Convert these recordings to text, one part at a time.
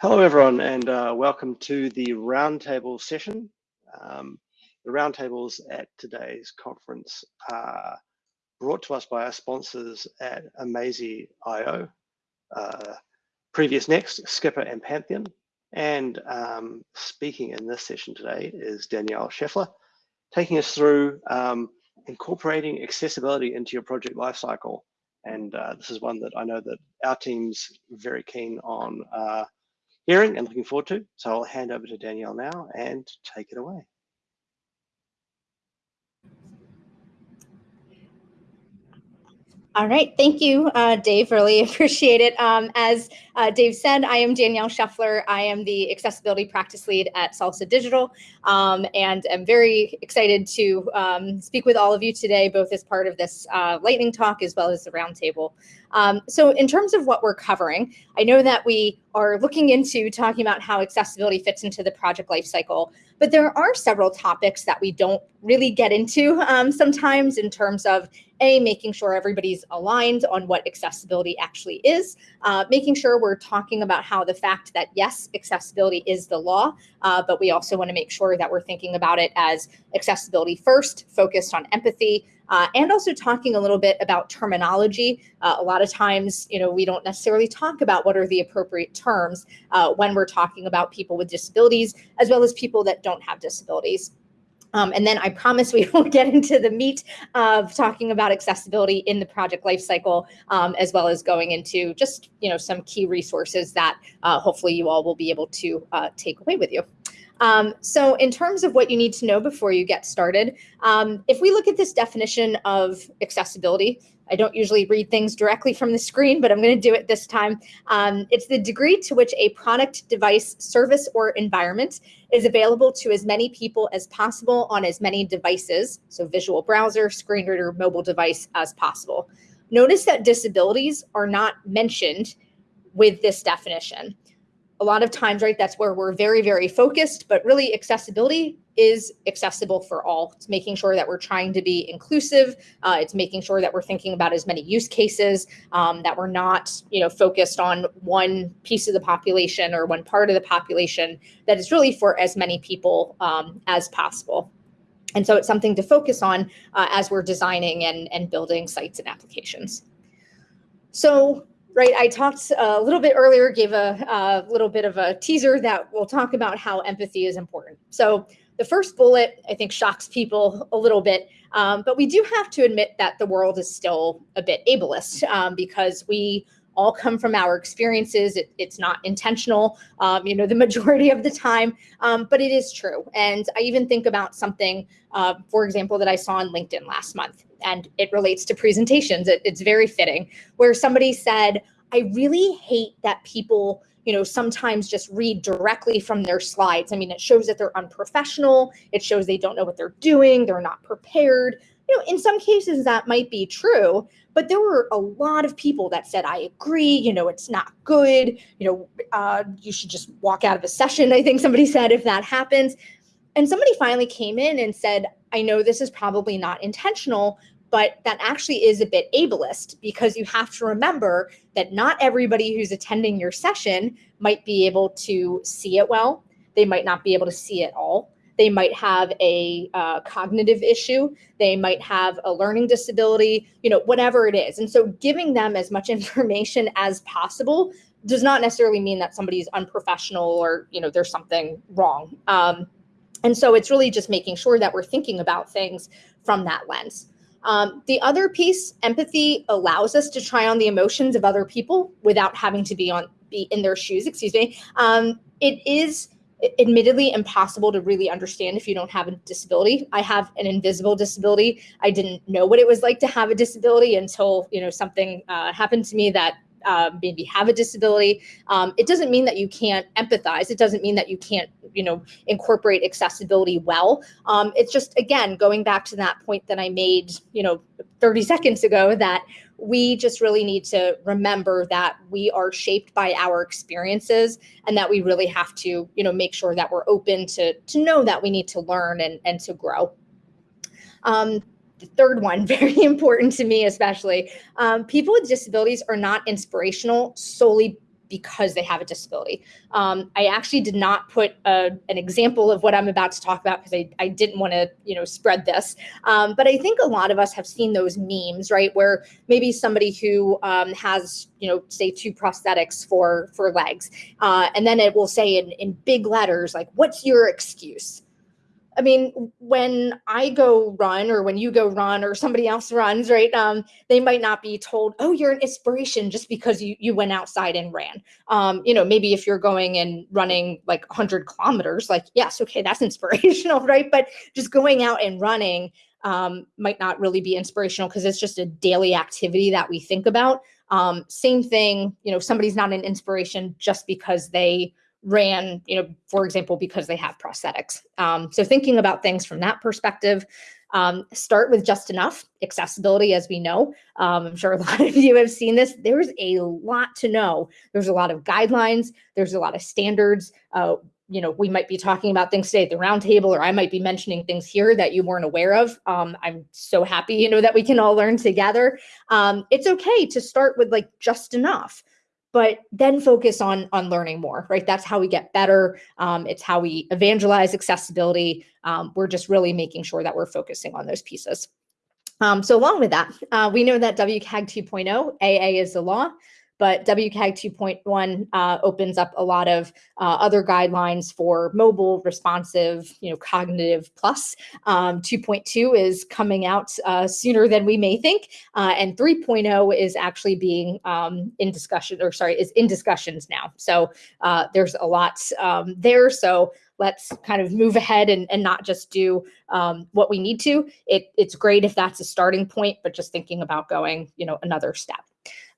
Hello, everyone, and uh, welcome to the roundtable session. Um, the roundtables at today's conference are brought to us by our sponsors at Amazee.io, uh, Previous Next, Skipper and Pantheon. And um, speaking in this session today is Danielle Scheffler, taking us through um, incorporating accessibility into your project lifecycle. And uh, this is one that I know that our team's very keen on uh, hearing and looking forward to. So I'll hand over to Danielle now and take it away. All right, thank you, uh, Dave. Really appreciate it. Um, as uh, Dave said, I am Danielle Scheffler. I am the accessibility practice lead at Salsa Digital, um, and I'm very excited to um, speak with all of you today, both as part of this uh, lightning talk as well as the roundtable. Um, so in terms of what we're covering, I know that we are looking into talking about how accessibility fits into the project lifecycle, but there are several topics that we don't really get into um, sometimes in terms of a, making sure everybody's aligned on what accessibility actually is, uh, making sure we're talking about how the fact that yes, accessibility is the law, uh, but we also wanna make sure that we're thinking about it as accessibility first, focused on empathy, uh, and also talking a little bit about terminology. Uh, a lot of times, you know, we don't necessarily talk about what are the appropriate terms uh, when we're talking about people with disabilities, as well as people that don't have disabilities. Um, and then I promise we will get into the meat of talking about accessibility in the project lifecycle, um, as well as going into just you know some key resources that uh, hopefully you all will be able to uh, take away with you. Um, so in terms of what you need to know before you get started, um, if we look at this definition of accessibility, I don't usually read things directly from the screen, but I'm going to do it this time. Um, it's the degree to which a product, device, service, or environment is available to as many people as possible on as many devices, so visual browser, screen reader, mobile device as possible. Notice that disabilities are not mentioned with this definition a lot of times, right, that's where we're very, very focused, but really accessibility is accessible for all. It's making sure that we're trying to be inclusive. Uh, it's making sure that we're thinking about as many use cases, um, that we're not, you know, focused on one piece of the population or one part of the population, that is really for as many people um, as possible. And so it's something to focus on uh, as we're designing and, and building sites and applications. So right, I talked a little bit earlier, gave a, a, little bit of a teaser that we'll talk about how empathy is important. So the first bullet, I think, shocks people a little bit, um, but we do have to admit that the world is still a bit ableist um, because we all come from our experiences. It, it's not intentional, um, you know, the majority of the time, um, but it is true. And I even think about something, uh, for example, that I saw on LinkedIn last month and it relates to presentations. It, it's very fitting where somebody said, I really hate that people, you know, sometimes just read directly from their slides. I mean, it shows that they're unprofessional. It shows they don't know what they're doing. They're not prepared. You know, in some cases that might be true, but there were a lot of people that said, I agree, you know, it's not good. You know, uh, you should just walk out of a session. I think somebody said if that happens. And somebody finally came in and said, I know this is probably not intentional, but that actually is a bit ableist because you have to remember that not everybody who's attending your session might be able to see it well. They might not be able to see it all. They might have a uh, cognitive issue. They might have a learning disability, you know, whatever it is. And so giving them as much information as possible does not necessarily mean that somebody's unprofessional or, you know, there's something wrong. Um, and so it's really just making sure that we're thinking about things from that lens. Um, the other piece, empathy allows us to try on the emotions of other people without having to be on be in their shoes, excuse me. Um, it is admittedly impossible to really understand if you don't have a disability. I have an invisible disability. I didn't know what it was like to have a disability until, you know, something uh, happened to me that uh, maybe have a disability. Um, it doesn't mean that you can't empathize. It doesn't mean that you can't, you know, incorporate accessibility well. Um, it's just, again, going back to that point that I made, you know, 30 seconds ago that we just really need to remember that we are shaped by our experiences and that we really have to, you know, make sure that we're open to, to know that we need to learn and, and to grow. Um, the third one, very important to me, especially. Um, people with disabilities are not inspirational solely because they have a disability. Um, I actually did not put a, an example of what I'm about to talk about because I, I didn't want to, you know, spread this. Um, but I think a lot of us have seen those memes, right? Where maybe somebody who um, has, you know, say two prosthetics for for legs, uh, and then it will say in in big letters like, "What's your excuse?" I mean, when I go run or when you go run or somebody else runs, right? Um, they might not be told, oh, you're an inspiration just because you you went outside and ran. Um, you know, maybe if you're going and running like 100 kilometers, like, yes, okay, that's inspirational, right? But just going out and running um, might not really be inspirational because it's just a daily activity that we think about. Um, same thing, you know, somebody's not an inspiration just because they ran, you know, for example, because they have prosthetics. Um, so thinking about things from that perspective, um, start with just enough accessibility, as we know. Um, I'm sure a lot of you have seen this. There's a lot to know. There's a lot of guidelines. There's a lot of standards. Uh, you know, we might be talking about things today at the roundtable, or I might be mentioning things here that you weren't aware of. Um, I'm so happy, you know, that we can all learn together. Um, it's okay to start with like just enough but then focus on on learning more right? That's how we get better. Um, it's how we evangelize accessibility. Um, we're just really making sure that we're focusing on those pieces. Um, so along with that uh, we know that wcag 2.0 aa is the law but WCAG 2.1 uh, opens up a lot of uh, other guidelines for mobile, responsive, you know, cognitive plus. Um, 2.2 is coming out uh, sooner than we may think, uh, and 3.0 is actually being um, in discussion, or sorry, is in discussions now. So uh, there's a lot um, there. So let's kind of move ahead and, and not just do um, what we need to. It, it's great if that's a starting point, but just thinking about going, you know, another step.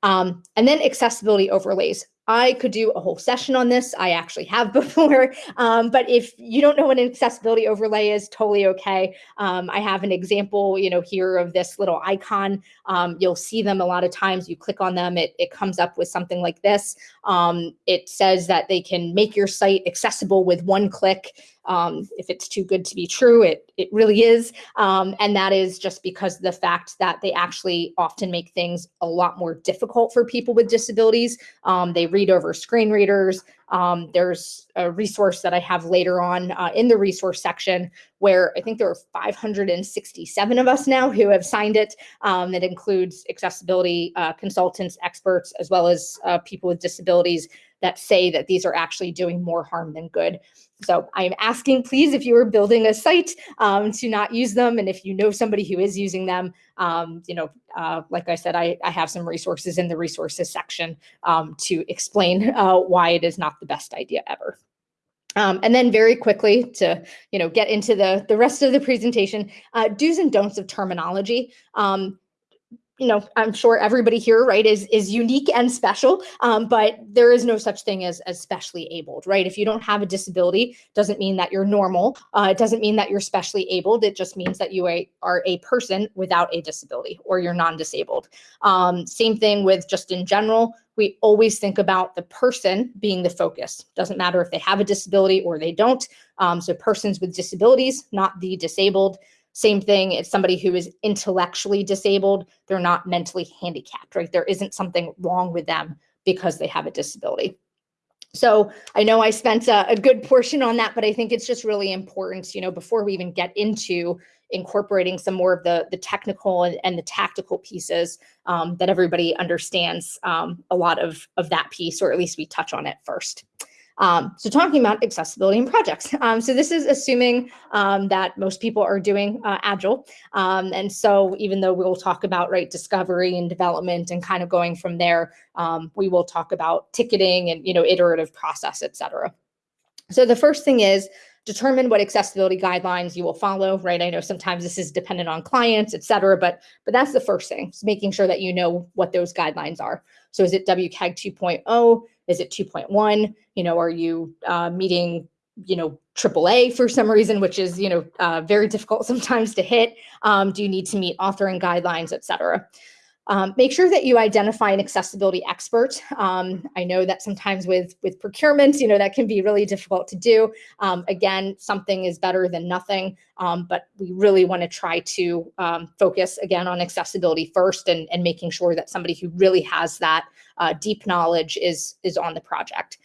Um, and then accessibility overlays. I could do a whole session on this. I actually have before. Um, but if you don't know what an accessibility overlay is, totally okay. Um, I have an example, you know, here of this little icon. Um, you'll see them a lot of times. You click on them, it, it comes up with something like this. Um, it says that they can make your site accessible with one click. Um, if it's too good to be true, it, it really is. Um, and that is just because the fact that they actually often make things a lot more difficult for people with disabilities. Um, they read over screen readers. Um, there's a resource that I have later on uh, in the resource section where I think there are 567 of us now who have signed it. Um, that includes accessibility uh, consultants, experts, as well as uh, people with disabilities that say that these are actually doing more harm than good. So I'm asking, please, if you are building a site, um, to not use them. And if you know somebody who is using them, um, you know, uh, like I said, I, I, have some resources in the resources section um, to explain uh, why it is not the best idea ever. Um, and then very quickly to you know get into the the rest of the presentation, uh, do's and don'ts of terminology. Um, you know, I'm sure everybody here, right, is is unique and special, um, but there is no such thing as as specially abled, right? If you don't have a disability, doesn't mean that you're normal. Uh, it doesn't mean that you're specially abled. It just means that you are a person without a disability or you're non-disabled. Um, same thing with just in general. We always think about the person being the focus. Doesn't matter if they have a disability or they don't. Um, so persons with disabilities, not the disabled. Same thing, if somebody who is intellectually disabled, they're not mentally handicapped, right? There isn't something wrong with them because they have a disability. So I know I spent a, a, good portion on that, but I think it's just really important, you know, before we even get into incorporating some more of the, the technical and, and the tactical pieces um, that everybody understands um, a lot of, of that piece, or at least we touch on it first. Um, so talking about accessibility in projects. Um, so this is assuming um, that most people are doing uh, Agile. Um, and so even though we'll talk about right discovery and development and kind of going from there, um, we will talk about ticketing and you know iterative process, et cetera. So the first thing is determine what accessibility guidelines you will follow, right? I know sometimes this is dependent on clients, et cetera, but, but that's the first thing, making sure that you know what those guidelines are. So is it WCAG 2.0? Is it 2.1? You know, are you uh, meeting you know AAA for some reason, which is you know uh, very difficult sometimes to hit. Um, do you need to meet authoring guidelines, et cetera? Um, make sure that you identify an accessibility expert. Um, I know that sometimes with, with procurement, you know, that can be really difficult to do. Um, again, something is better than nothing, um, but we really want to try to um, focus again on accessibility first and, and making sure that somebody who really has that uh, deep knowledge is, is on the project.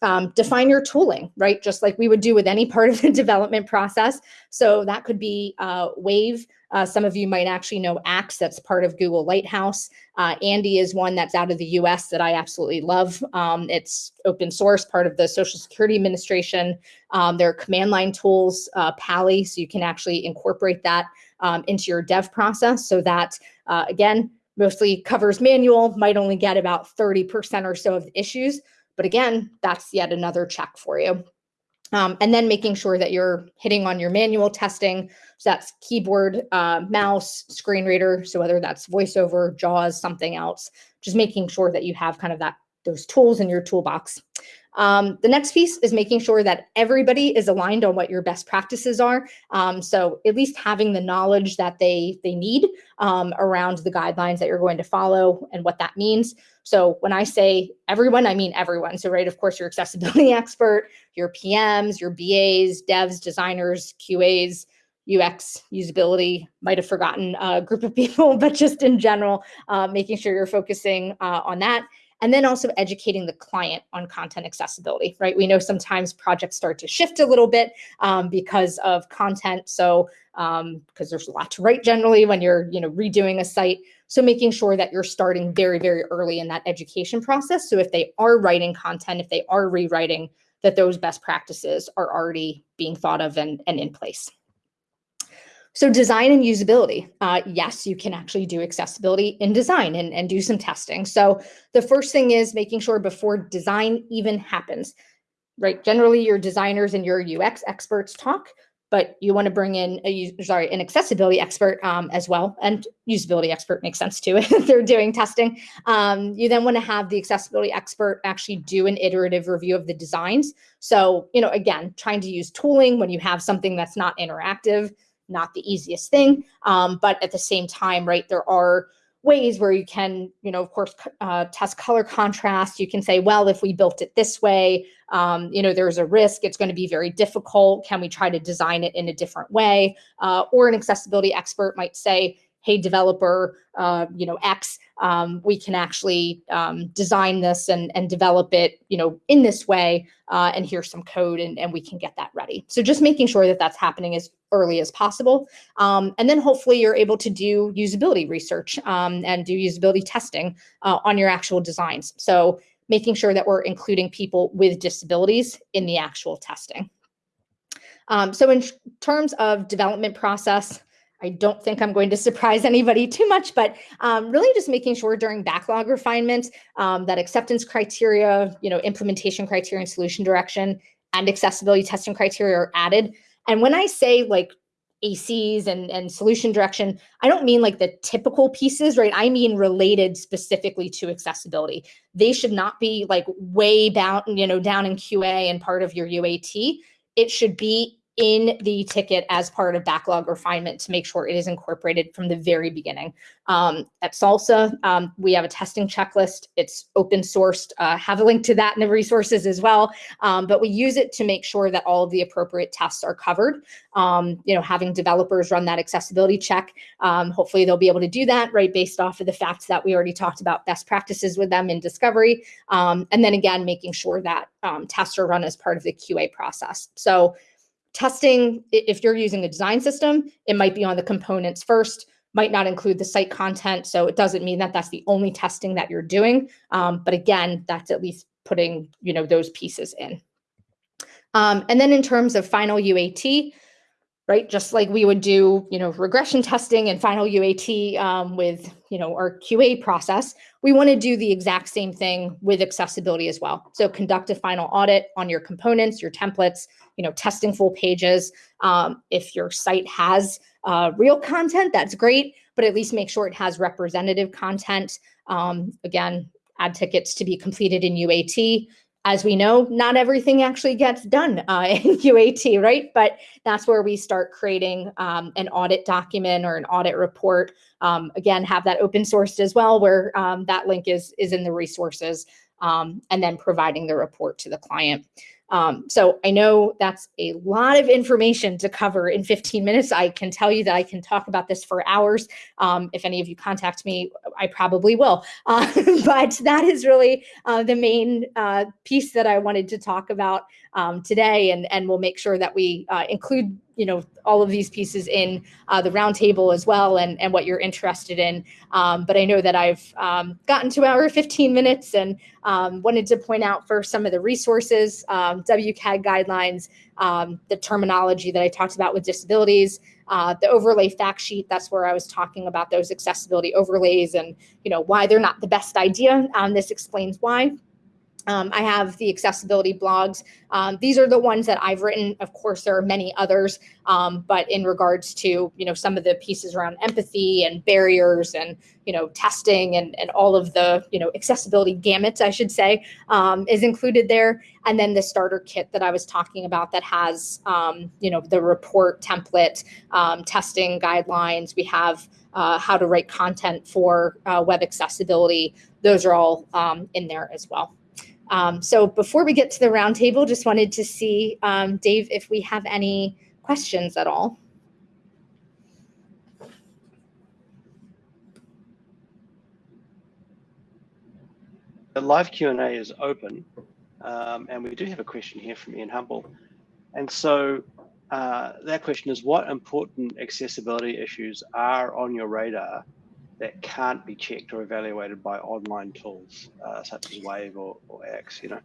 Um, define your tooling, right? Just like we would do with any part of the development process. So that could be uh, Wave, uh, some of you might actually know Axe, that's part of Google Lighthouse. Uh, Andi is one that's out of the US that I absolutely love. Um, it's open source, part of the Social Security Administration. Um, there are command line tools, uh, Pa11y, so you can actually incorporate that um, into your dev process so that, uh, again, mostly covers manual, might only get about 30% or so of the issues. But again, that's yet another check for you. Um, and then making sure that you're hitting on your manual testing. So that's keyboard, uh, mouse, screen reader. So whether that's voiceover, JAWS, something else, just making sure that you have kind of that those tools in your toolbox. Um, the next piece is making sure that everybody is aligned on what your best practices are. Um, so at least having the knowledge that they they need um, around the guidelines that you're going to follow and what that means. So when I say everyone, I mean everyone. So right, of course, your accessibility expert, your PMs, your BAs, devs, designers, QAs, UX, usability, might have forgotten a group of people, but just in general, uh, making sure you're focusing uh, on that and then also educating the client on content accessibility, right? We know sometimes projects start to shift a little bit um, because of content. So because um, there's a lot to write generally when you're, you know, redoing a site. So making sure that you're starting very, very early in that education process. So if they are writing content, if they are rewriting, that those best practices are already being thought of and, and in place. So design and usability. Uh, yes, you can actually do accessibility in design and, and do some testing. So the first thing is making sure before design even happens, right? Generally your designers and your UX experts talk, but you want to bring in a sorry an accessibility expert um, as well and usability expert makes sense too if they're doing testing um, you then want to have the accessibility expert actually do an iterative review of the designs so you know again trying to use tooling when you have something that's not interactive not the easiest thing. Um, but at the same time, right, there are ways where you can, you know, of course, uh, test color contrast. You can say, well, if we built it this way, um, you know, there's a risk. It's going to be very difficult. Can we try to design it in a different way? Uh, or an accessibility expert might say, hey, developer, uh, you know, X, um, we can actually um, design this and, and develop it, you know, in this way, uh, and here's some code and, and we can get that ready. So just making sure that that's happening as early as possible. Um, and then hopefully you're able to do usability research um, and do usability testing uh, on your actual designs. So making sure that we're including people with disabilities in the actual testing. Um, so in terms of development process, I don't think I'm going to surprise anybody too much, but um, really just making sure during backlog refinement um, that acceptance criteria, you know, implementation criteria and solution direction and accessibility testing criteria are added. And when I say like ACs and, and solution direction, I don't mean like the typical pieces, right? I mean related specifically to accessibility. They should not be like way down, you know, down in QA and part of your UAT. It should be in the ticket as part of backlog refinement to make sure it is incorporated from the very beginning. Um, at Salsa, um, we have a testing checklist. It's open sourced. Uh, have a link to that in the resources as well. Um, but we use it to make sure that all of the appropriate tests are covered. Um, you know, having developers run that accessibility check. Um, hopefully they'll be able to do that, right, based off of the fact that we already talked about best practices with them in discovery. Um, and then again, making sure that tests are run as part of the QA process. So testing, if you're using a design system, it might be on the components first, might not include the site content. So it doesn't mean that that's the only testing that you're doing. Um, but again, that's at least putting, you know, those pieces in. Um, and then in terms of final UAT, right, just like we would do, you know, regression testing and final UAT um, with, you know, our QA process, we want to do the exact same thing with accessibility as well. So conduct a final audit on your components, your templates, you know, testing full pages. Um, if your site has uh, real content, that's great, but at least make sure it has representative content. Um, again, add tickets to be completed in UAT, as we know, not everything actually gets done uh, in UAT, right? But that's where we start creating um, an audit document or an audit report. Um, again, have that open sourced as well, where um, that link is is in the resources, um, and then providing the report to the client. Um, so I know that's a lot of information to cover in 15 minutes. I can tell you that I can talk about this for hours. Um, if any of you contact me, I probably will. Uh, but that is really uh, the main uh, piece that I wanted to talk about um, today, and, and we'll make sure that we uh, include you know all of these pieces in uh, the roundtable as well and and what you're interested in. Um, but i know that i've um, gotten to our 15 minutes and um, wanted to point out for some of the resources um, wcag guidelines um, the terminology that i talked about with disabilities uh, the overlay fact sheet that's where i was talking about those accessibility overlays and you know why they're not the best idea. Um, this explains why um, I have the accessibility blogs. Um, these are the ones that I've written. Of course, there are many others, um, but in regards to you know some of the pieces around empathy and barriers and you know testing and and all of the you know accessibility gamuts, I should say, um, is included there. And then the starter kit that I was talking about that has um, you know the report template, um, testing guidelines. We have uh, how to write content for uh, web accessibility. Those are all in there as well. Um, so before we get to the roundtable, just wanted to see, um, Dave, if we have any questions at all. The live Q&A is open, um, and we do have a question here from Ian Humble. And so uh, that question is, what important accessibility issues are on your radar that can't be checked or evaluated by online tools uh, such as Wave or, or Axe, you know?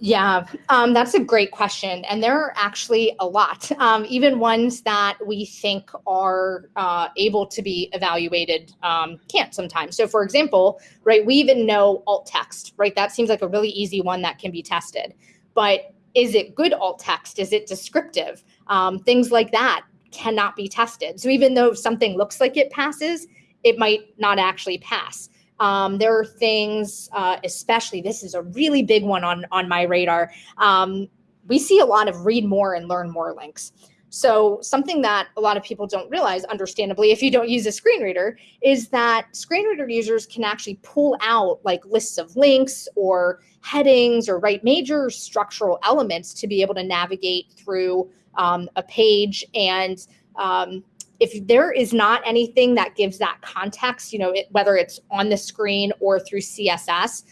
Yeah, um, that's a great question. And there are actually a lot, um, even ones that we think are uh, able to be evaluated um, can't sometimes. So for example, right, we even know alt text, right? That seems like a really easy one that can be tested. But is it good alt text? Is it descriptive? Um, things like that cannot be tested. So even though something looks like it passes, it might not actually pass. Um, there are things, uh, especially this is a really big one on on my radar. Um, we see a lot of read more and learn more links. So something that a lot of people don't realize, understandably, if you don't use a screen reader, is that screen reader users can actually pull out like lists of links or headings or write major structural elements to be able to navigate through um, a page and um, if there is not anything that gives that context, you know, it, whether it's on the screen or through CSS,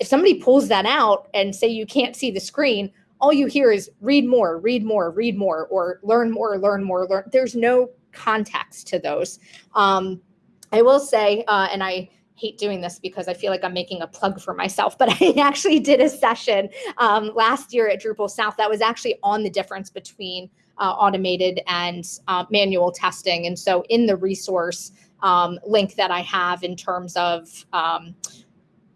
if somebody pulls that out and say you can't see the screen, all you hear is read more, read more, read more, or learn more, learn more, learn. There's no context to those. Um, I will say, uh, and I hate doing this because I feel like I'm making a plug for myself, but I actually did a session um, last year at Drupal South that was actually on the difference between uh, automated and uh, manual testing. And so in the resource um, link that I have in terms of um,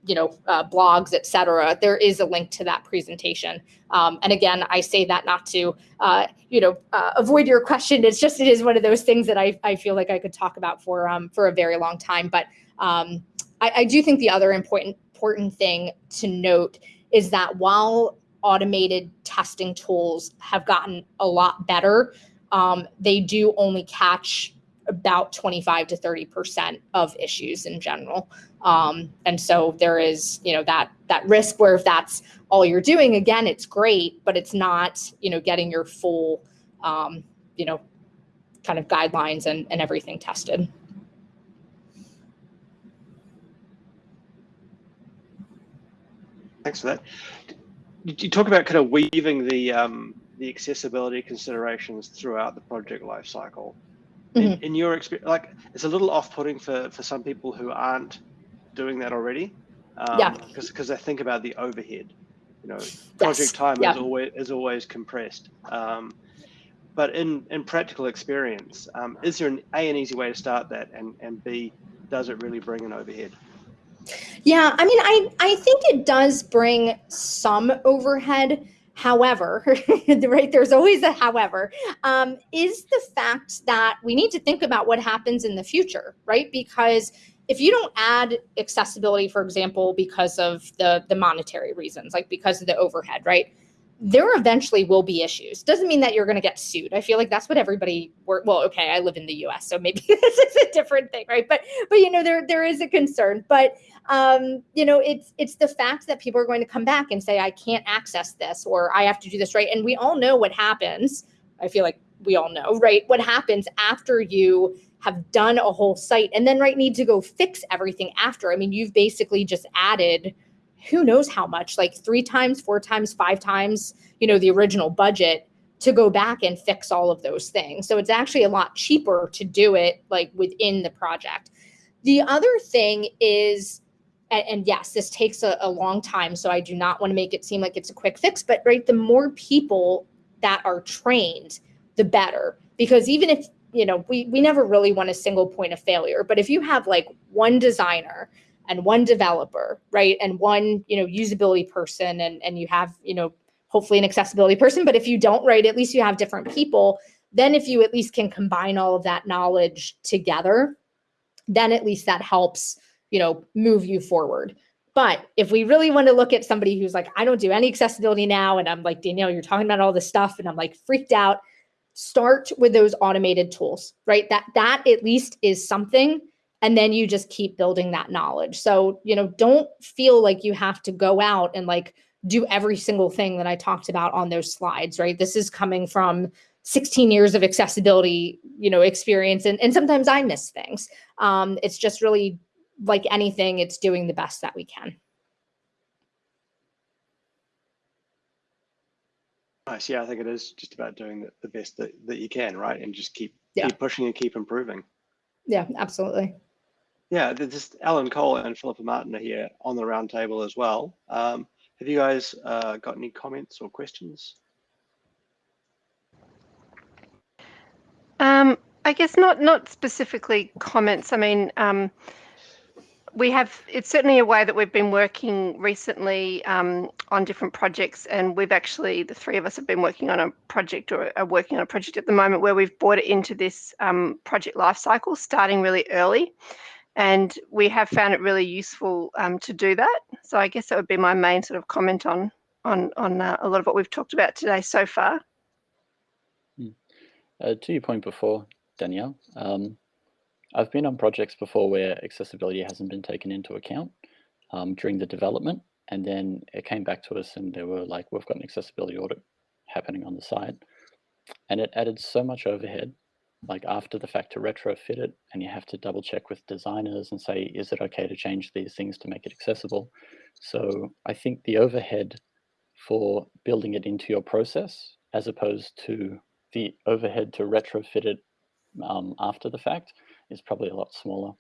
you know, uh, blogs, et cetera, there is a link to that presentation. Um, and again, I say that not to, uh, you know, uh, avoid your question. It's just, it is one of those things that I, I feel like I could talk about for, um, for a very long time. But um, I, I do think the other important, important thing to note is that while automated testing tools have gotten a lot better. Um, they do only catch about 25 to 30 percent of issues in general. Um, and so there is you know that that risk where if that's all you're doing again it's great but it's not you know getting your full um, you know kind of guidelines and, and everything tested. Thanks for that you talk about kind of weaving the um, the accessibility considerations throughout the project lifecycle. Mm -hmm. in, in, your experience, like it's a little off-putting for for some people who aren't doing that already. Um, yeah. Because because they think about the overhead. You know, project yes. time yeah. is always is always compressed. Um, but in in practical experience, um, is there an a an easy way to start that, and and b does it really bring an overhead? Yeah, I mean, I, I think it does bring some overhead. However, right, there's always a however, um, is the fact that we need to think about what happens in the future, right? Because if you don't add accessibility, for example, because of the the monetary reasons, like because of the overhead, right? There eventually will be issues. Doesn't mean that you're going to get sued. I feel like that's what everybody. Were, well, okay, I live in the U.S., so maybe this is a different thing, right? But but you know there there is a concern. But um, you know it's it's the fact that people are going to come back and say I can't access this or I have to do this right, and we all know what happens. I feel like we all know, right? What happens after you have done a whole site and then right need to go fix everything after. I mean, you've basically just added who knows how much, like three times, four times, five times, you know, the original budget to go back and fix all of those things. So it's actually a lot cheaper to do it like within the project. The other thing is, and, and yes, this takes a, a long time. So I do not want to make it seem like it's a quick fix, but right, the more people that are trained, the better. Because even if you know, we we never really want a single point of failure, but if you have like one designer and one developer, right, and one you know usability person, and and you have you know hopefully an accessibility person, but if you don't, right, at least you have different people. Then if you at least can combine all of that knowledge together, then at least that helps you know move you forward. But if we really want to look at somebody who's like, I don't do any accessibility now, and I'm like, Danielle, you're talking about all this stuff, and I'm like freaked out start with those automated tools, right? That that at least is something and then you just keep building that knowledge. So, you know, don't feel like you have to go out and like do every single thing that I talked about on those slides, right? This is coming from 16 years of accessibility, you know, experience and, and sometimes I miss things. Um, it's just really like anything, it's doing the best that we can. Nice. Yeah, I think it is just about doing the, the best that, that you can, right? And just keep Yeah. keep pushing and keep improving. Yeah, absolutely. Yeah, just Alan Cole and Philippa Martin are here on the roundtable as well. Um, have you guys uh, got any comments or questions? Um, I guess not not specifically comments. I mean, um, we have it's certainly a way that we've been working recently um, on different projects and we've actually the three of us have been working on a project or are working on a project at the moment where we've brought it into this um, project life cycle starting really early and we have found it really useful um, to do that so i guess that would be my main sort of comment on on on uh, a lot of what we've talked about today so far hmm. uh, to your point before danielle um, I've been on projects before where accessibility hasn't been taken into account um, during the development, and then it came back to us and they were like, we've got an accessibility audit happening on the site. And it added so much overhead, like after the fact to retrofit it, and you have to double check with designers and say, is it okay to change these things to make it accessible? So I think the overhead for building it into your process, as opposed to the overhead to retrofit it um, after the fact, is probably a lot smaller.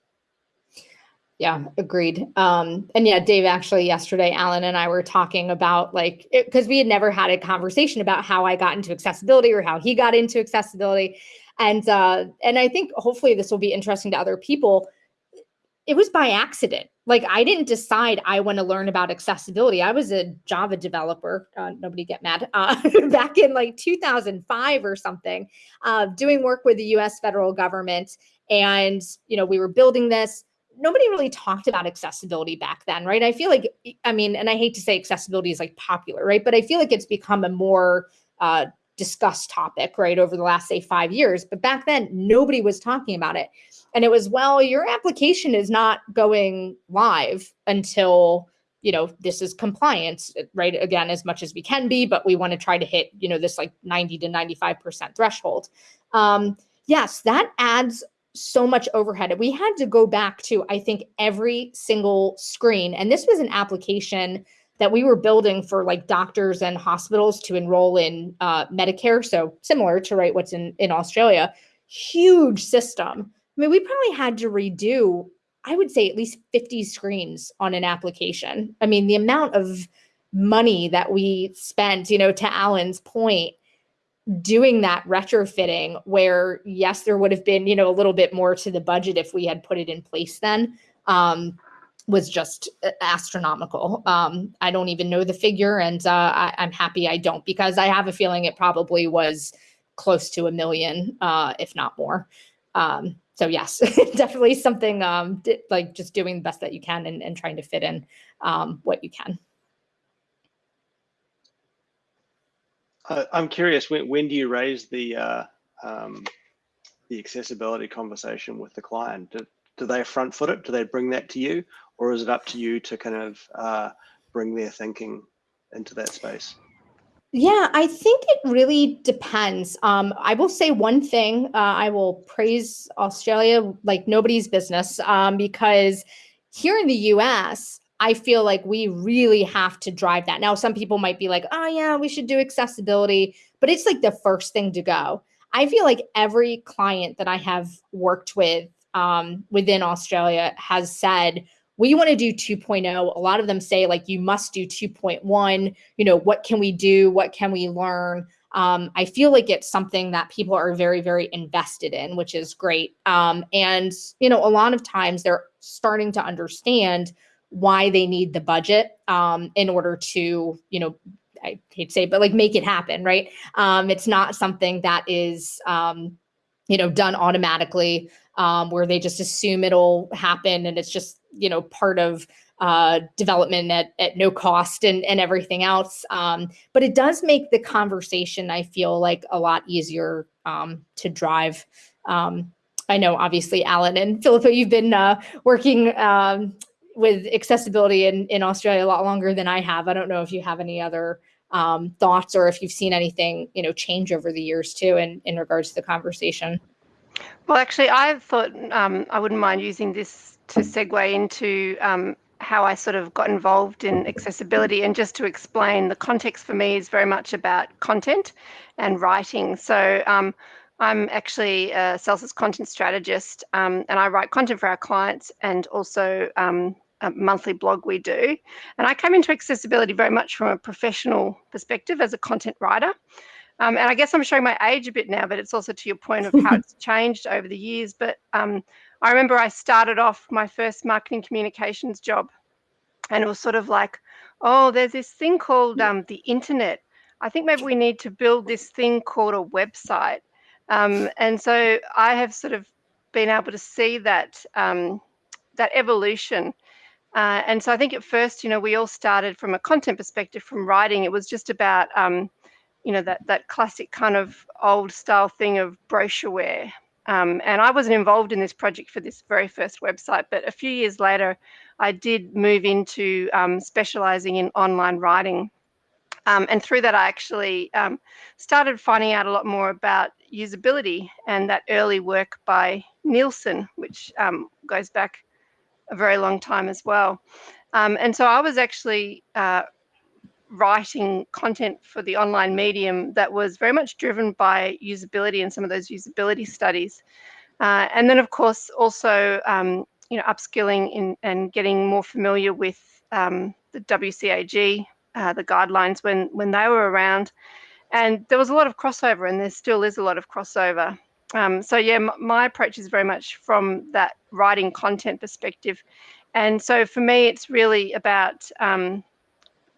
Yeah, agreed. Um, and yeah, Dave, actually, yesterday, Alan and I were talking about like, because we had never had a conversation about how I got into accessibility or how he got into accessibility. And, uh, and I think hopefully this will be interesting to other people. It was by accident. Like I didn't decide I want to learn about accessibility. I was a Java developer. Uh, nobody get mad. Uh, back in like 2005 or something, uh, doing work with the U.S. federal government, and you know we were building this nobody really talked about accessibility back then right i feel like i mean and i hate to say accessibility is like popular right but i feel like it's become a more uh, discussed topic right over the last say five years but back then nobody was talking about it and it was well your application is not going live until you know this is compliance right again as much as we can be but we want to try to hit you know this like 90 to 95 percent threshold um yes that adds so much overhead. We had to go back to, I think, every single screen. And this was an application that we were building for like doctors and hospitals to enroll in uh, Medicare. So similar to right what's in, in Australia, huge system. I mean, we probably had to redo, I would say at least 50 screens on an application. I mean, the amount of money that we spent, you know, to Alan's point, doing that retrofitting where yes there would have been you know a little bit more to the budget if we had put it in place then um, was just uh, astronomical um, i don't even know the figure and uh, I, am happy i don't because i have a feeling it probably was close to a million uh, if not more um, so yes, definitely something um, like just doing the best that you can and, and trying to fit in um, what you can. Uh, I'm curious, when, when do you raise the uh, um, the accessibility conversation with the client? Do, do they front foot it? Do they bring that to you? Or is it up to you to kind of uh, bring their thinking into that space? Yeah, I think it really depends. Um, I will say one thing. Uh, I will praise Australia like nobody's business um, because here in the US, I feel like we really have to drive that. Now, some people might be like, oh, yeah, we should do accessibility, but it's like the first thing to go. I feel like every client that I have worked with um, within Australia has said, we want to do 2.0 a lot of them say like you must do 2.1 you know what can we do? What can we learn? Um, i feel like it's something that people are very very invested in which is great. Um, and you know a lot of times they're starting to understand why they need the budget um, in order to you know i hate to say but like make it happen right? Um, it's not something that is um, you know done automatically um, where they just assume it'll happen and it's just you know part of uh, development at, at no cost and, and everything else. Um, but it does make the conversation, I feel like, a lot easier um, to drive. Um, I know, obviously, Alan and Philippa, you've been uh, working um, with accessibility in, in Australia a lot longer than I have. I don't know if you have any other um, thoughts or if you've seen anything, you know, change over the years too in, in regards to the conversation. Well, actually, I thought um, I wouldn't mind using this to segue into um, how I sort of got involved in accessibility. And just to explain, the context for me is very much about content and writing. So um, I'm actually a Salsa's content strategist um, and I write content for our clients and also um, a monthly blog we do. And I came into accessibility very much from a professional perspective as a content writer. Um, and I guess I'm showing my age a bit now, but it's also to your point of how it's changed over the years. But um, I remember I started off my first marketing communications job, and it was sort of like, oh, there's this thing called um, the internet. I think maybe we need to build this thing called a website. Um, and so I have sort of been able to see that um, that evolution. Uh, and so I think at first, you know, we all started from a content perspective, from writing. It was just about um, you know, that, that classic kind of old style thing of brochureware. Um, and I wasn't involved in this project for this very first website, but a few years later, I did move into um, specializing in online writing. Um, and through that, I actually um, started finding out a lot more about usability and that early work by Nielsen, which um, goes back a very long time as well. Um, and so I was actually uh, writing content for the online medium that was very much driven by usability and some of those usability studies. Uh, and then, of course, also um, you know upskilling in, and getting more familiar with um, the WCAG, uh, the guidelines when when they were around. And there was a lot of crossover, and there still is a lot of crossover. Um, so yeah, my approach is very much from that writing content perspective. And so for me, it's really about um,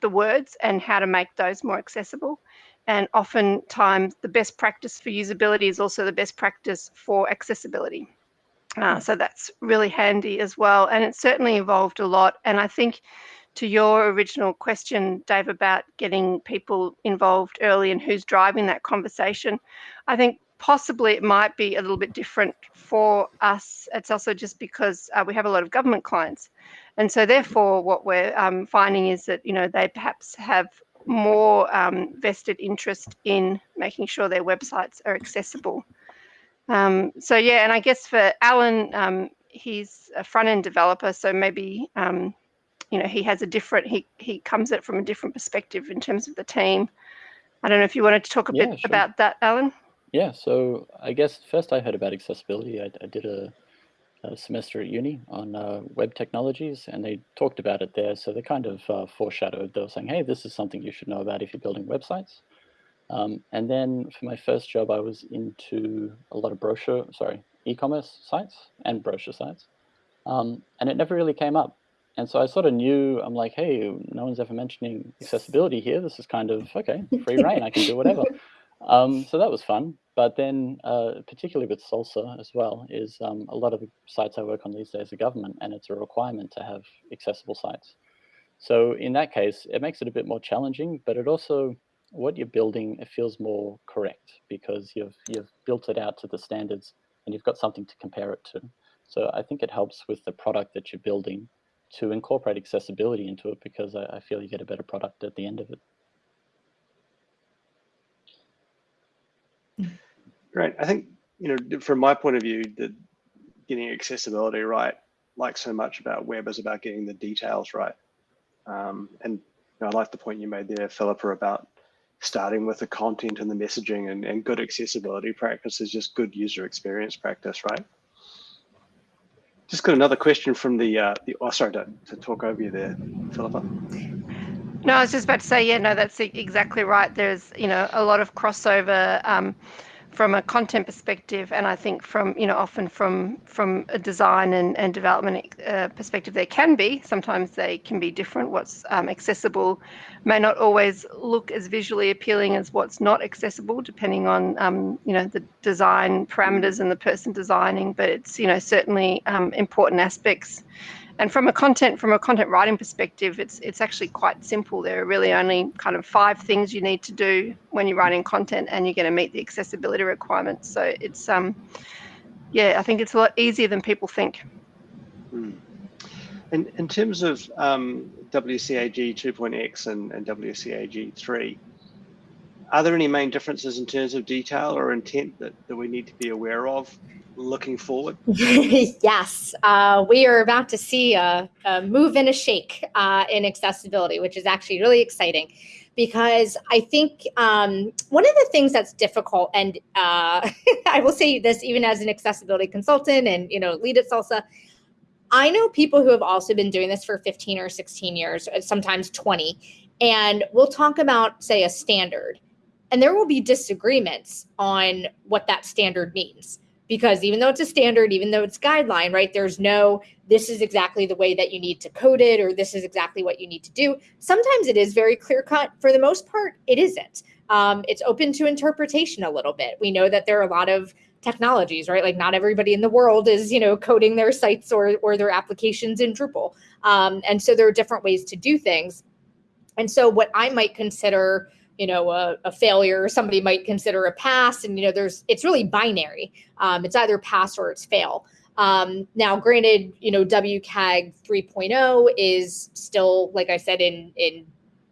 the words and how to make those more accessible. And oftentimes, the best practice for usability is also the best practice for accessibility. Uh, so that's really handy as well. And it's certainly evolved a lot. And I think to your original question, Dave, about getting people involved early and who's driving that conversation, I think possibly it might be a little bit different for us. It's also just because uh, we have a lot of government clients. And so therefore, what we're um, finding is that, you know, they perhaps have more um, vested interest in making sure their websites are accessible. Um, so yeah, and I guess for Alan, um, he's a front-end developer, so maybe, um, you know, he has a different, he, he comes at it from a different perspective in terms of the team. I don't know if you wanted to talk a Yeah, bit sure. about that, Alan? Yeah, so I guess first I heard about accessibility. I, I did a, a semester at uni on uh, web technologies, and they talked about it there. So they kind of uh, foreshadowed. They were saying, "Hey, this is something you should know about if you're building websites." Um, and then for my first job, I was into a lot of brochure, sorry, e-commerce sites and brochure sites, um, and it never really came up. And so I sort of knew, I'm like, hey, no one's ever mentioning accessibility here. This is kind of okay, free reign. I can do whatever. Um, so that was fun. But then, uh, particularly with Salsa as well, is um, a lot of the sites I work on these days are government, and it's a requirement to have accessible sites. So in that case, it makes it a bit more challenging, but it also, what you're building, it feels more correct because you've you've built it out to the standards and you've got something to compare it to. So I think it helps with the product that you're building to incorporate accessibility into it because I, I feel you get a better product at the end of it. Great. I think, you know, from my point of view, that getting accessibility right, like so much about web, is about getting the details right. Um, and you know, I like the point you made there, Philippa, about starting with the content and the messaging and, and good accessibility practice is just good user experience practice, right? Just got another question from the, uh, the oh, sorry to, to talk over you there, Philippa. No, I was just about to say, yeah, no, that's exactly right. There's, you know, a lot of crossover um, from a content perspective, and I think from you know often from from a design and, and development uh, perspective, there can be sometimes they can be different. What's um, accessible may not always look as visually appealing as what's not accessible, depending on um, you know the design parameters and the person designing. But it's you know certainly um, important aspects and from a content from a content writing perspective it's it's actually quite simple. There are really only kind of five things you need to do when you're writing content and you're going to meet the accessibility requirements. So it's um yeah i think it's a lot easier than people think. Hmm. and in terms of um, wcag 2.x and, and wcag 3 are there any main differences in terms of detail or intent that, that we need to be aware of looking forward? yes, uh, we are about to see a, a move and a shake uh, in accessibility, which is actually really exciting because I think um, one of the things that's difficult, and uh, I will say this even as an accessibility consultant and you know lead at Salsa, I know people who have also been doing this for 15 or 16 years, uh, sometimes 20, and we'll talk about say a standard, and there will be disagreements on what that standard means because even though it's a standard, even though it's guideline, right, there's no, this is exactly the way that you need to code it, or this is exactly what you need to do. Sometimes it is very clear cut. For the most part, it isn't. Um, it's open to interpretation a little bit. We know that there are a lot of technologies, right? Like not everybody in the world is, you know, coding their sites or, or their applications in Drupal. Um, and so there are different ways to do things. And so what I might consider you know a, a, failure somebody might consider a pass and you know there's it's really binary. Um, it's either pass or it's fail. Um, now granted you know wcag 3.0 is still like i said in in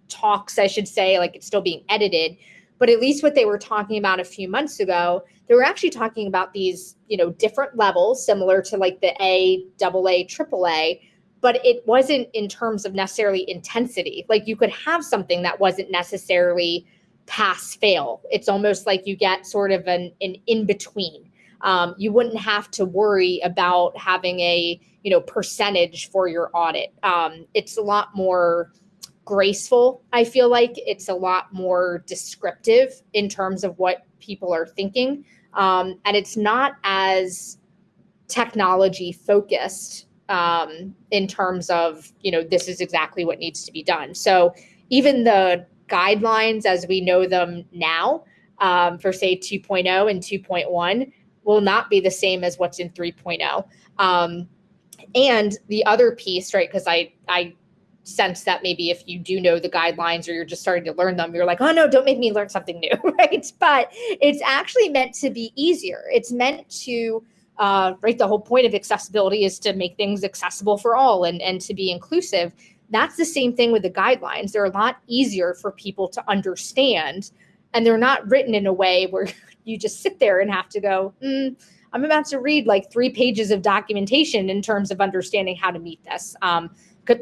talks i should say like it's still being edited. But at least what they were talking about a few months ago they were actually talking about these you know different levels similar to like the a double a triple a but it wasn't in terms of necessarily intensity. Like you could have something that wasn't necessarily pass fail. It's almost like you get sort of an, an in between. Um, you wouldn't have to worry about having a you know percentage for your audit. Um, it's a lot more graceful. I feel like it's a lot more descriptive in terms of what people are thinking, um, and it's not as technology focused um, in terms of, you know, this is exactly what needs to be done. So even the guidelines as we know them now um, for say 2.0 and 2.1 will not be the same as what's in 3.0. Um, and the other piece, right, because I, I sense that maybe if you do know the guidelines or you're just starting to learn them, you're like, oh no, don't make me learn something new, right? But it's actually meant to be easier. It's meant to uh, right? The whole point of accessibility is to make things accessible for all and, and to be inclusive. That's the same thing with the guidelines. They're a lot easier for people to understand, and they're not written in a way where you just sit there and have to go, mm, I'm about to read like three pages of documentation in terms of understanding how to meet this. Um,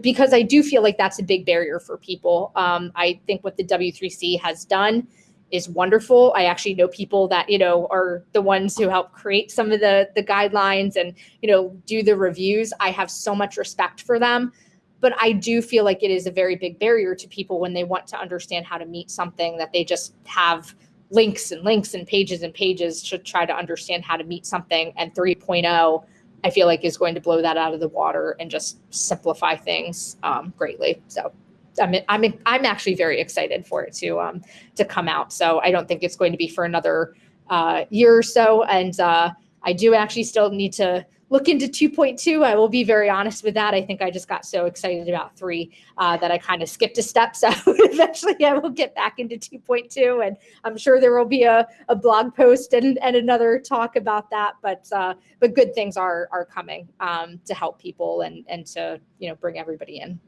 because I do feel like that's a big barrier for people. Um, I think what the W3C has done is wonderful. I actually know people that, you know, are the ones who help create some of the the guidelines and, you know, do the reviews. I have so much respect for them. But I do feel like it is a very big barrier to people when they want to understand how to meet something that they just have links and links and pages and pages to try to understand how to meet something. And 3.0, I feel like is going to blow that out of the water and just simplify things um, greatly. So I'm I'm I'm actually very excited for it to um to come out. So I don't think it's going to be for another uh, year or so, and uh, I do actually still need to look into 2.2. I will be very honest with that. I think I just got so excited about three uh, that I kind of skipped a step. So eventually I will get back into 2.2 and I'm sure there will be a, a blog post and, and another talk about that. But uh, but good things are are coming um, to help people and, and to, you know, bring everybody in.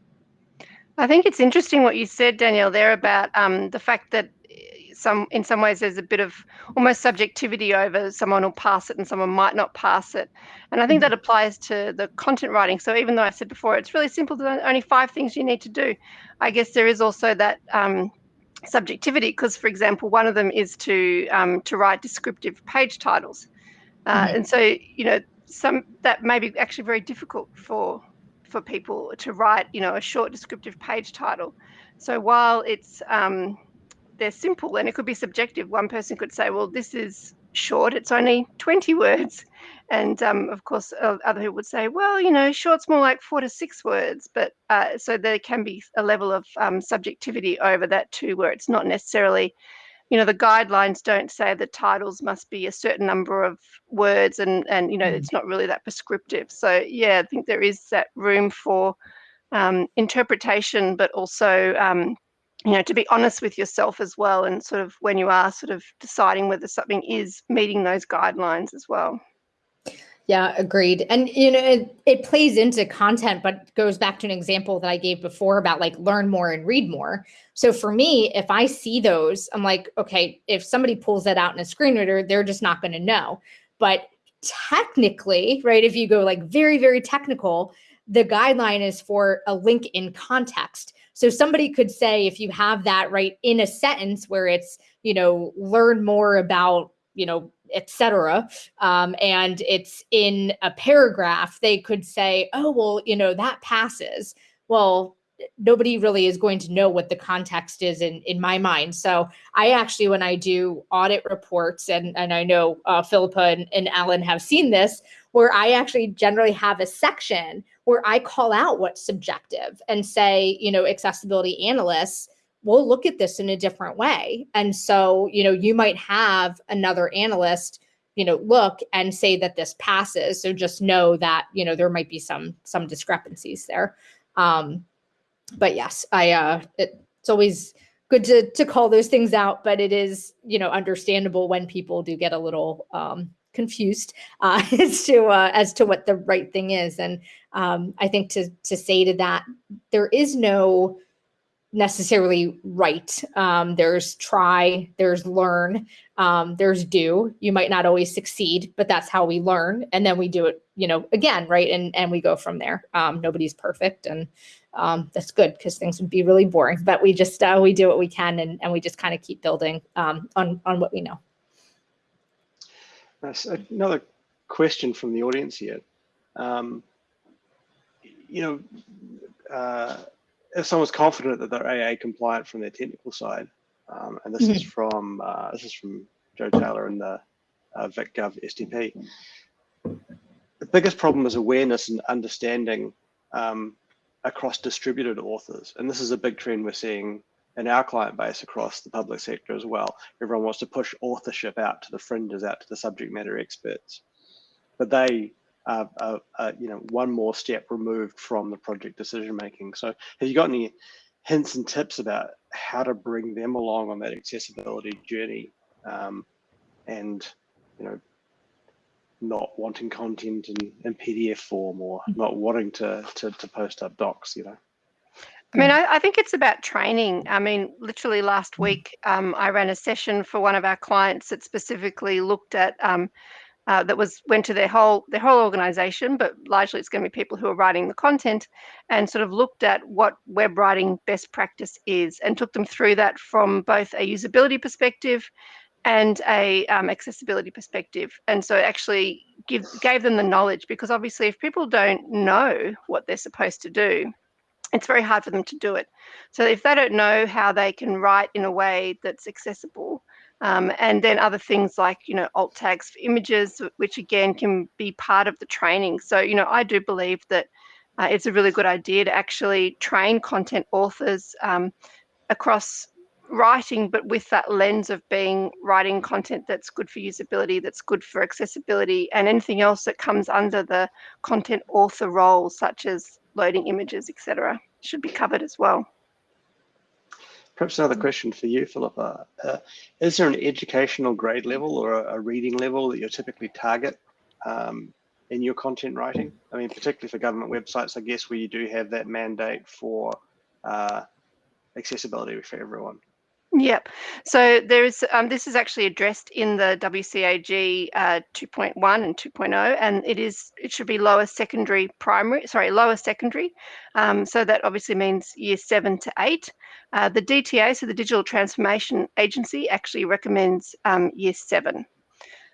I think it's interesting what you said, Danielle, there about um, the fact that some in some ways there's a bit of almost subjectivity over someone will pass it and someone might not pass it and i think that mm-hmm. applies to the content writing so even though i said before it's really simple there's only five things you need to do i guess there is also that um, subjectivity because for example one of them is to um, to write descriptive page titles uh, mm-hmm. and so you know some that may be actually very difficult for for people to write you know a short descriptive page title so while it's um, they're simple and it could be subjective. One person could say, well, this is short, it's only 20 words. And um, of course, other people would say, well, you know, short's more like four to six words. But uh, so there can be a level of um, subjectivity over that too, where it's not necessarily, you know, the guidelines don't say the titles must be a certain number of words and, and you know, mm. it's not really that prescriptive. So, yeah, I think there is that room for um, interpretation, but also um, you know to be honest with yourself as well and sort of when you are sort of deciding whether something is meeting those guidelines as well yeah agreed. And you know it, it plays into content but goes back to an example that i gave before about like learn more and read more. So for me if i see those i'm like okay if somebody pulls that out in a screen reader they're just not going to know. But technically right if you go like very very technical the guideline is for a link in context. So somebody could say, if you have that right in a sentence where it's, you know, learn more about, you know, etc. Um, and it's in a paragraph, they could say, oh, well, you know, that passes. Well, nobody really is going to know what the context is in in my mind so i actually when i do audit reports and and i know uh, philippa and, and alan have seen this where i actually generally have a section where I call out what's subjective and say, you know, accessibility analysts will look at this in a different way. And so, you know, you might have another analyst, you know, look and say that this passes. So just know that, you know, there might be some some discrepancies there. Um, but yes, I uh it, it's always good to to call those things out, but it is, you know, understandable when people do get a little um confused uh, as to uh, as to what the right thing is. And um, I think to to say to that, there is no necessarily right. Um, there's try, there's learn, um, there's do. You might not always succeed, but that's how we learn, and then we do it, you know, again, right? And and we go from there. Um, nobody's perfect, and um, that's good because things would be really boring. But we just uh, we do what we can, and and we just kind of keep building um, on on what we know. That's another question from the audience here. Um, you know, uh, if someone's confident that they're AA compliant from their technical side, um, and this mm -hmm. is mm-hmm. from uh, this is from Joe Taylor and the uh, VicGov SDP. The biggest problem is awareness and understanding um, across distributed authors, and this is a big trend we're seeing in our client base across the public sector as well. Everyone wants to push authorship out to the fringes, out to the subject matter experts, but they are, are, are you know one more step removed from the project decision making. So, have you got any hints and tips about how to bring them along on that accessibility journey, um, and you know not wanting content in, in PDF form or not wanting to, to, to post up docs, you know? I mean, I, I, think it's about training. I mean, literally last mm. week, um, I ran a session for one of our clients that specifically looked at um, uh, that was went to their whole their whole organization, but largely it's going to be people who are writing the content, and sort of looked at what web writing best practice is, and took them through that from both a usability perspective and a um, accessibility perspective. And so actually give gave them the knowledge because obviously if people don't know what they're supposed to do it's very hard for them to do it. So if they don't know how they can write in a way that's accessible, um, and then other things like you know alt tags for images, which again can be part of the training. So you know I do believe that uh, it's a really good idea to actually train content authors um, across writing, but with that lens of being writing content that's good for usability, that's good for accessibility, and anything else that comes under the content author role, such as loading images, etc., should be covered as well. Perhaps another question for you, Philippa. Uh, is there an educational grade level or a, a reading level that you typically target um, in your content writing? I mean, particularly for government websites, I guess, where you do have that mandate for uh, accessibility for everyone. Yep. So there is um, this is actually addressed in the WCAG uh, 2.1 and 2.0, and it is it should be lower secondary primary, sorry, lower secondary. Um, so that obviously means year seven to eight. Uh, the DTA, so the Digital Transformation Agency, actually recommends um, year seven.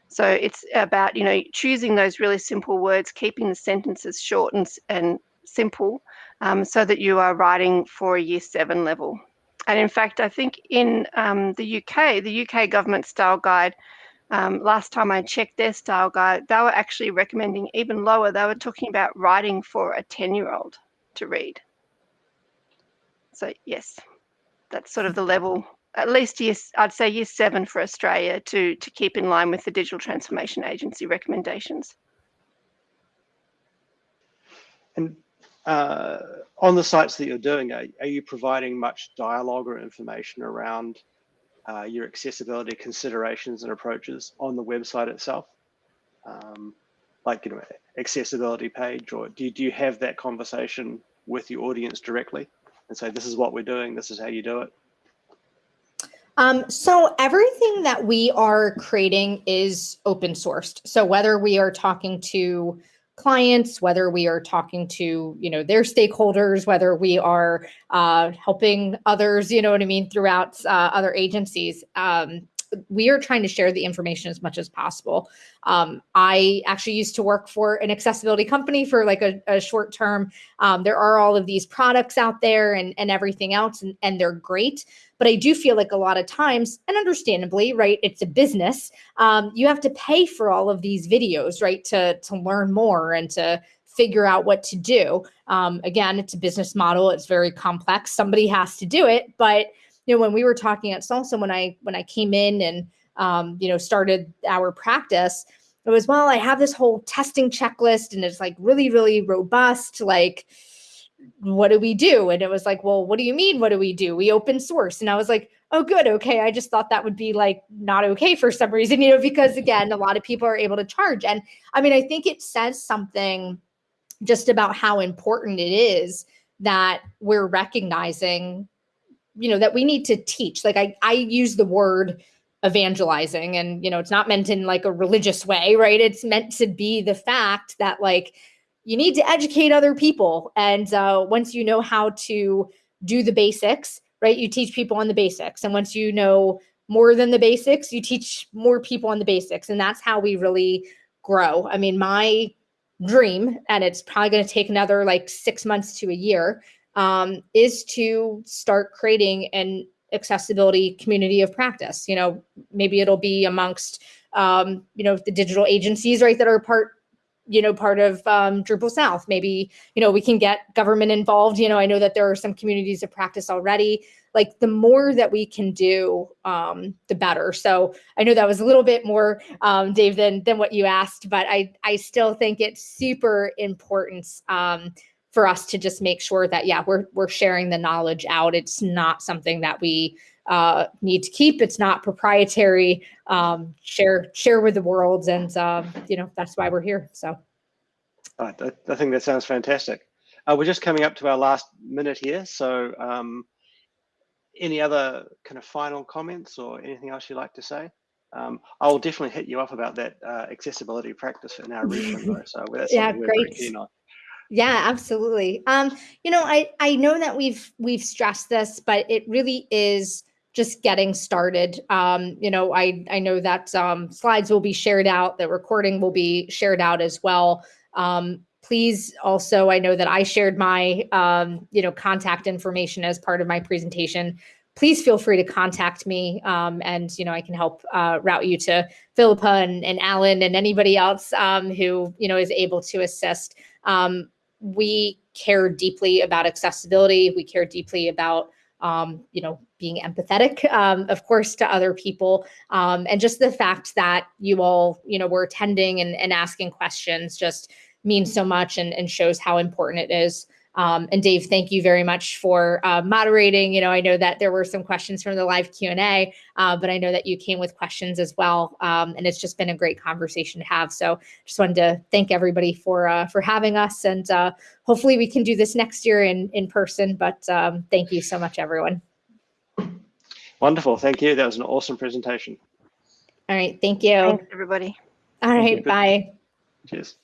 So it's about you know choosing those really simple words, keeping the sentences short and and simple, um, so that you are writing for a year seven level. And in fact, I think in um, the UK, the UK government style guide, um, last time I checked their style guide, they were actually recommending even lower. They were talking about writing for a 10 year old to read. So, yes, that's sort of the level, at least yes, I'd say year seven for Australia to, to keep in line with the Digital Transformation Agency recommendations. And uh, on the sites that you're doing, are, are, you providing much dialogue or information around uh, your accessibility considerations and approaches on the website itself? Um, like, you know, accessibility page, or do do you have that conversation with your audience directly and say, this is what we're doing, this is how you do it? Um, so everything that we are creating is open sourced. So whether we are talking to clients, whether we are talking to, you know, their stakeholders, whether we are uh, helping others, you know what I mean, throughout uh, other agencies. Um, we are trying to share the information as much as possible. Um, I actually used to work for an accessibility company for like a, a short term. Um, there are all of these products out there and, and everything else, and, and they're great. But I do feel like a lot of times, and understandably, right, it's a business. Um, you have to pay for all of these videos, right, to, to learn more and to figure out what to do. Um, again, it's a business model. It's very complex. Somebody has to do it. But, you know, when we were talking at Salsa, when I, when I came in and, um, you know, started our practice, it was, well, I have this whole testing checklist and it's like really, really robust, like, what do we do? And it was like, well, what do you mean? What do we do? We open source. And I was like, oh, good. Okay. I just thought that would be like not okay for some reason, you know, because again, a lot of people are able to charge. And I mean, I think it says something just about how important it is that we're recognizing, you know, that we need to teach. Like I, I use the word evangelizing and, you know, it's not meant in like a religious way, right? It's meant to be the fact that like, you need to educate other people. And uh, once you know how to do the basics, right, you teach people on the basics. And once you know more than the basics, you teach more people on the basics. And that's how we really grow. I mean, my dream, and it's probably going to take another like six months to a year, um, is to start creating an accessibility community of practice. You know, maybe it'll be amongst, um, you know, the digital agencies, right, that are part you know, part of um, Drupal South. Maybe, you know, we can get government involved. You know, I know that there are some communities of practice already. Like the more that we can do, um, the better. So I know that was a little bit more, um, Dave, than, than what you asked, but I, I still think it's super important um, for us to just make sure that, yeah, we're, we're sharing the knowledge out. It's not something that we uh, need to keep. It's not proprietary. Um, share share with the world, and uh, you know that's why we're here. So, I, I think that sounds fantastic. Uh, we're just coming up to our last minute here, so um, any other kind of final comments or anything else you'd like to say? Um, I'll definitely hit you up about that uh, accessibility practice in our region, though. So that's yeah, great. Yeah, absolutely. Um, you know, I I know that we've we've stressed this, but it really is just getting started. Um, you know, I, I know that um, slides will be shared out, the recording will be shared out as well. Um, please also, I know that I shared my, um, you know, contact information as part of my presentation. Please feel free to contact me um, and, you know, I can help uh, route you to Philippa and, and Alan and anybody else um, who, you know, is able to assist. we care deeply about accessibility. We care deeply about um, you know, being empathetic, um, of course, to other people, um, and just the fact that you all, you know, were attending and, and asking questions just means so much and, and shows how important it is. Um, and Dave, thank you very much for uh, moderating. You know, I know that there were some questions from the live Q and A, uh, but I know that you came with questions as well, um, and it's just been a great conversation to have. So, just wanted to thank everybody for uh, for having us, and uh, hopefully we can do this next year in in person. But um, thank you so much, everyone. Wonderful. Thank you. That was an awesome presentation. All right, thank you. Thanks, everybody. All Thank you. bye. Cheers.